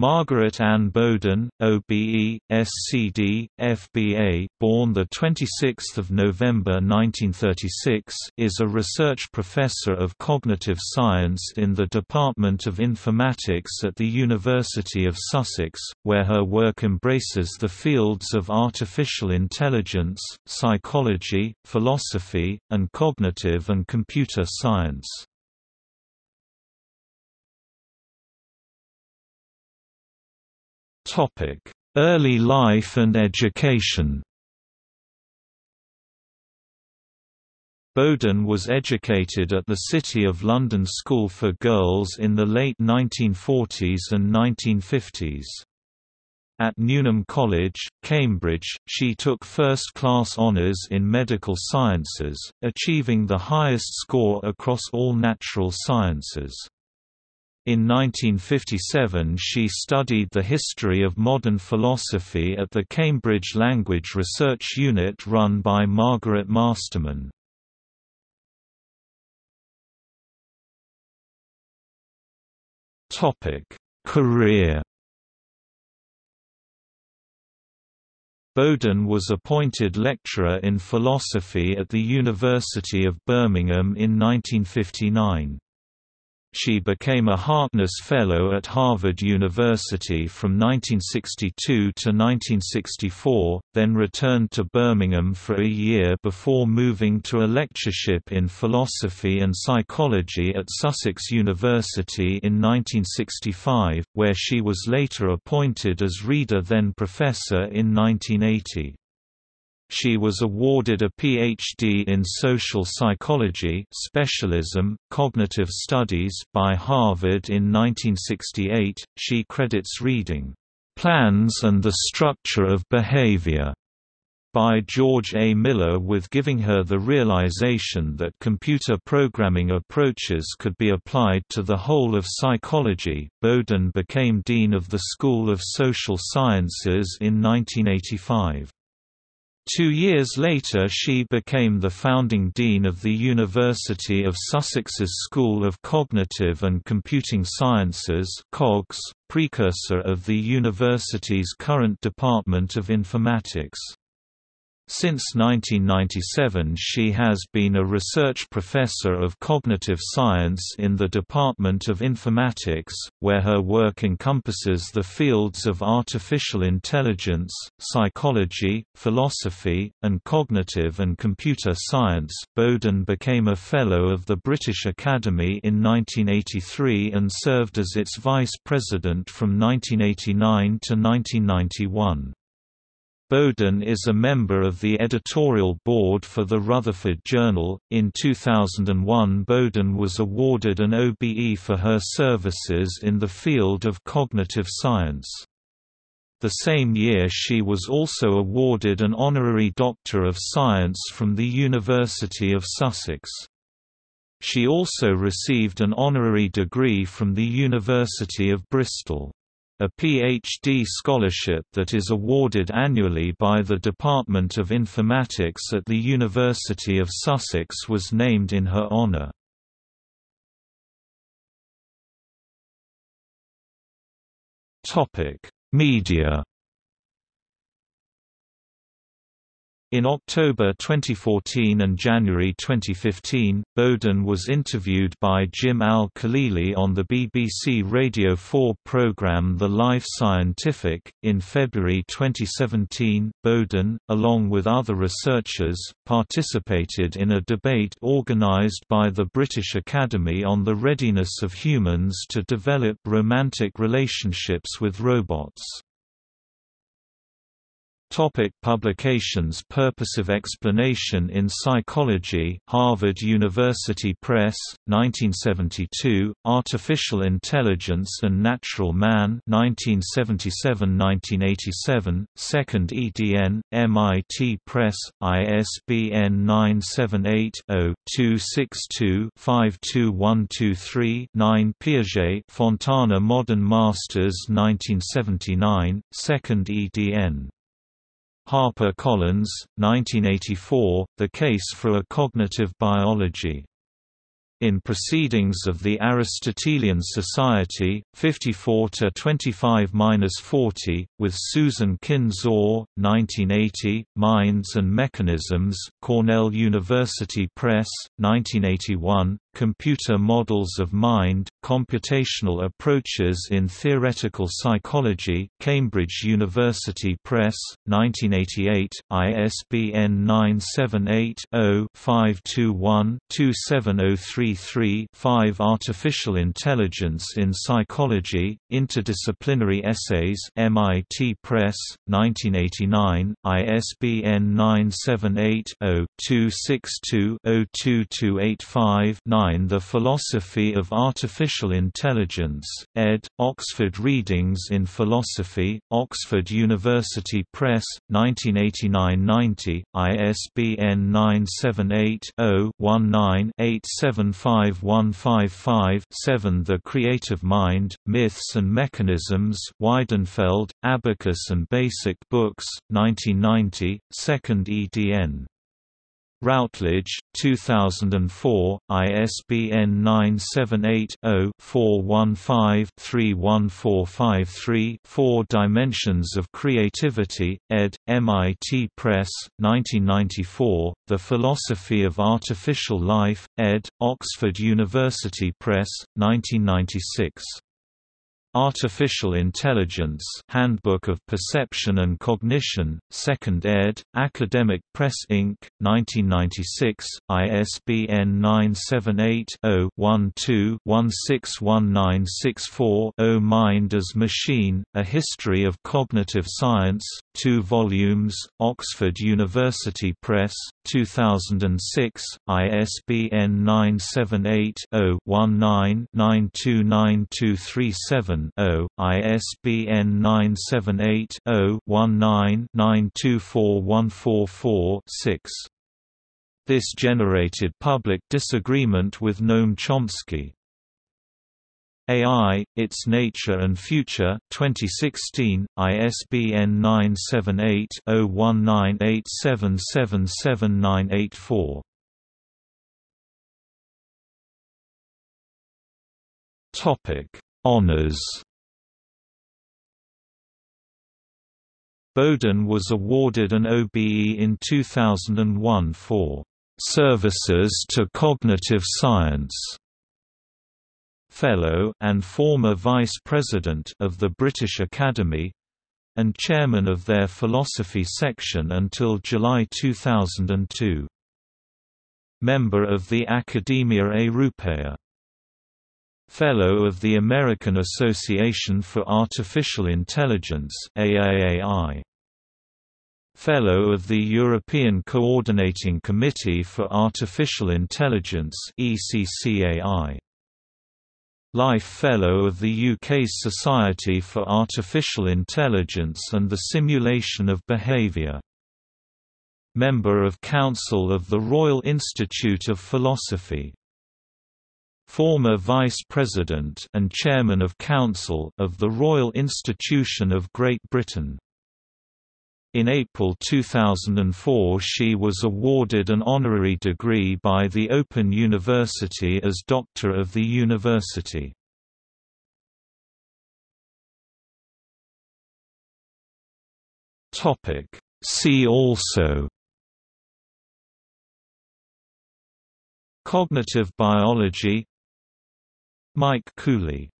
Margaret Ann Boden, OBE, SCD, FBA, born the 26th of November 1936, is a research professor of cognitive science in the Department of Informatics at the University of Sussex, where her work embraces the fields of artificial intelligence, psychology, philosophy, and cognitive and computer science. Early life and education Boden was educated at the City of London School for Girls in the late 1940s and 1950s. At Newnham College, Cambridge, she took first-class honours in medical sciences, achieving the highest score across all natural sciences. In 1957 she studied the history of modern philosophy at the Cambridge Language Research Unit run by Margaret Masterman. Career Boden was appointed lecturer in philosophy at the University of Birmingham in 1959. She became a Harkness Fellow at Harvard University from 1962 to 1964, then returned to Birmingham for a year before moving to a lectureship in philosophy and psychology at Sussex University in 1965, where she was later appointed as reader then professor in 1980. She was awarded a Ph.D. in social psychology specialism, cognitive studies by Harvard in 1968. She credits reading, "...plans and the structure of behavior." by George A. Miller with giving her the realization that computer programming approaches could be applied to the whole of psychology. Boden became Dean of the School of Social Sciences in 1985. Two years later she became the founding dean of the University of Sussex's School of Cognitive and Computing Sciences COGS, precursor of the university's current Department of Informatics. Since 1997 she has been a research professor of cognitive science in the Department of Informatics, where her work encompasses the fields of artificial intelligence, psychology, philosophy, and cognitive and computer science. Boden became a Fellow of the British Academy in 1983 and served as its vice president from 1989 to 1991. Boden is a member of the editorial board for the Rutherford Journal. In 2001, Boden was awarded an OBE for her services in the field of cognitive science. The same year she was also awarded an honorary Doctor of Science from the University of Sussex. She also received an honorary degree from the University of Bristol a PhD scholarship that is awarded annually by the Department of Informatics at the University of Sussex was named in her honour. Media In October 2014 and January 2015, Boden was interviewed by Jim Al-Khalili on the BBC Radio 4 programme The Life Scientific. In February 2017, Boden, along with other researchers, participated in a debate organised by the British Academy on the readiness of humans to develop romantic relationships with robots. Topic publications Purposive Explanation in Psychology Harvard University Press, 1972, Artificial Intelligence and Natural Man 1977–1987, 2nd ed., MIT Press, ISBN 978-0-262-52123-9 Piaget Fontana Modern Masters 1979, 2nd edn. HarperCollins, 1984, The Case for a Cognitive Biology. In Proceedings of the Aristotelian Society, 54–25–40, with Susan Khin Zaw, 1980, Minds and Mechanisms, Cornell University Press, 1981, Computer Models of Mind, Computational Approaches in Theoretical Psychology, Cambridge University Press, 1988, ISBN 978-0-521-27033-5 Artificial Intelligence in Psychology, Interdisciplinary Essays MIT Press, 1989, ISBN 978 0 262 02285 9 The Philosophy of Artificial Intelligence, ed., Oxford Readings in Philosophy, Oxford University Press, 1989–90, ISBN 978-0-19-875155-7 The Creative Mind, Myths and Mechanisms Weidenfeld, Abacus and Basic Books, 1990, 2nd edn. Routledge, 2004, ISBN 978-0-415-31453 Four Dimensions of Creativity, ed., MIT Press, 1994, The Philosophy of Artificial Life, ed., Oxford University Press, 1996. Artificial Intelligence Handbook of Perception and Cognition, 2nd ed., Academic Press Inc., 1996, ISBN 978-0-12-161964-0 Mind as Machine, A History of Cognitive Science, 2 volumes, Oxford University Press, 2006, ISBN 978 0 19 929237 0 ISBN 978-0-19-924144-6. This generated public disagreement with Noam Chomsky. AI, Its Nature and Future 2016, ISBN 978-0198777984. Topic Honours Boden was awarded an OBE in 2001 for "...services to cognitive science." Fellow and former Vice President of the British Academy and chairman of their philosophy section until July 2002. Member of the Academia Europaea Fellow of the American Association for Artificial Intelligence AAAI. Fellow of the European Coordinating Committee for Artificial Intelligence ECCAI. Life Fellow of the UK's Society for Artificial Intelligence and the Simulation of Behaviour. Member of Council of the Royal Institute of Philosophy former Vice President and Chairman of Council of the Royal Institution of Great Britain. In April 2004 she was awarded an honorary degree by the Open University as Doctor of the University. See also Cognitive biology Mike Cooley